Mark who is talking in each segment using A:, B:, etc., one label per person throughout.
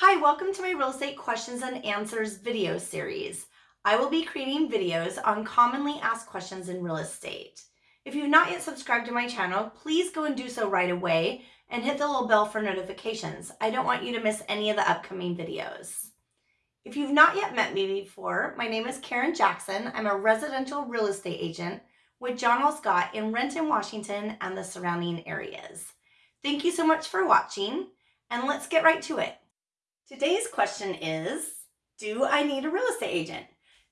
A: Hi, welcome to my real estate questions and answers video series. I will be creating videos on commonly asked questions in real estate. If you've not yet subscribed to my channel, please go and do so right away and hit the little bell for notifications. I don't want you to miss any of the upcoming videos. If you've not yet met me before, my name is Karen Jackson. I'm a residential real estate agent with John L. Scott in Renton, Washington and the surrounding areas. Thank you so much for watching and let's get right to it. Today's question is, do I need a real estate agent?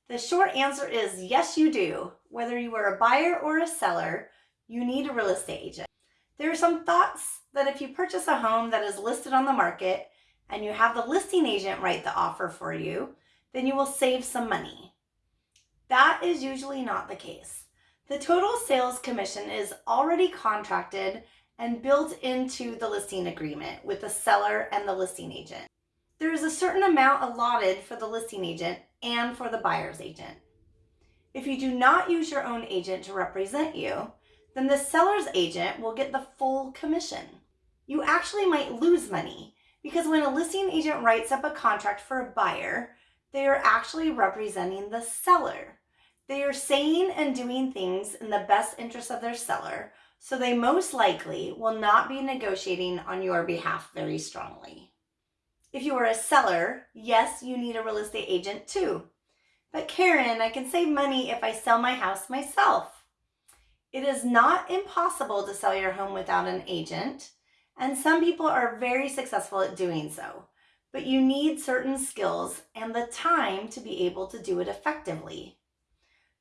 A: The short answer is yes, you do. Whether you are a buyer or a seller, you need a real estate agent. There are some thoughts that if you purchase a home that is listed on the market and you have the listing agent write the offer for you, then you will save some money. That is usually not the case. The total sales commission is already contracted and built into the listing agreement with the seller and the listing agent there is a certain amount allotted for the listing agent and for the buyer's agent. If you do not use your own agent to represent you, then the seller's agent will get the full commission. You actually might lose money because when a listing agent writes up a contract for a buyer, they are actually representing the seller. They are saying and doing things in the best interest of their seller, so they most likely will not be negotiating on your behalf very strongly. If you are a seller, yes, you need a real estate agent too. But Karen, I can save money if I sell my house myself. It is not impossible to sell your home without an agent, and some people are very successful at doing so. But you need certain skills and the time to be able to do it effectively.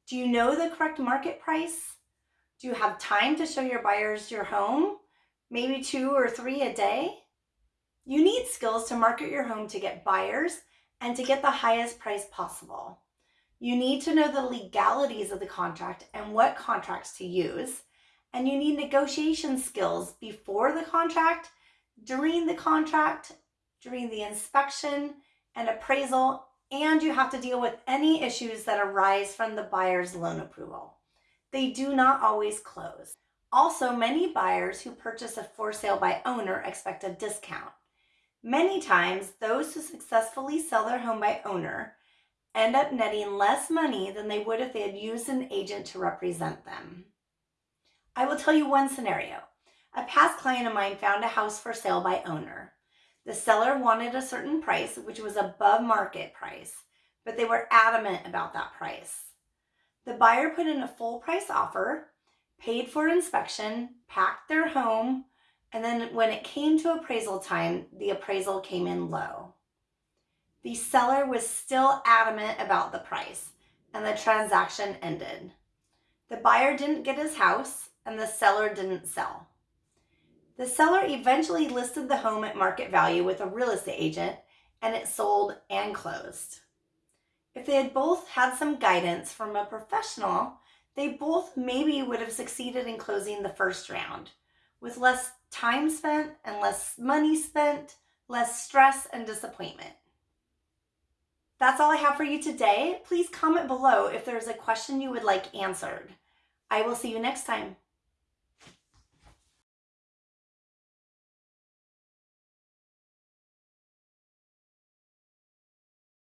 A: Do you know the correct market price? Do you have time to show your buyers your home? Maybe two or three a day? You need skills to market your home to get buyers and to get the highest price possible. You need to know the legalities of the contract and what contracts to use. And you need negotiation skills before the contract, during the contract, during the inspection and appraisal, and you have to deal with any issues that arise from the buyer's loan approval. They do not always close. Also, many buyers who purchase a for sale by owner expect a discount. Many times, those who successfully sell their home by owner end up netting less money than they would if they had used an agent to represent them. I will tell you one scenario. A past client of mine found a house for sale by owner. The seller wanted a certain price, which was above market price, but they were adamant about that price. The buyer put in a full price offer, paid for inspection, packed their home, and then when it came to appraisal time, the appraisal came in low. The seller was still adamant about the price and the transaction ended. The buyer didn't get his house and the seller didn't sell. The seller eventually listed the home at market value with a real estate agent and it sold and closed. If they had both had some guidance from a professional, they both maybe would have succeeded in closing the first round with less time spent and less money spent, less stress and disappointment. That's all I have for you today. Please comment below if there's a question you would like answered. I will see you next time.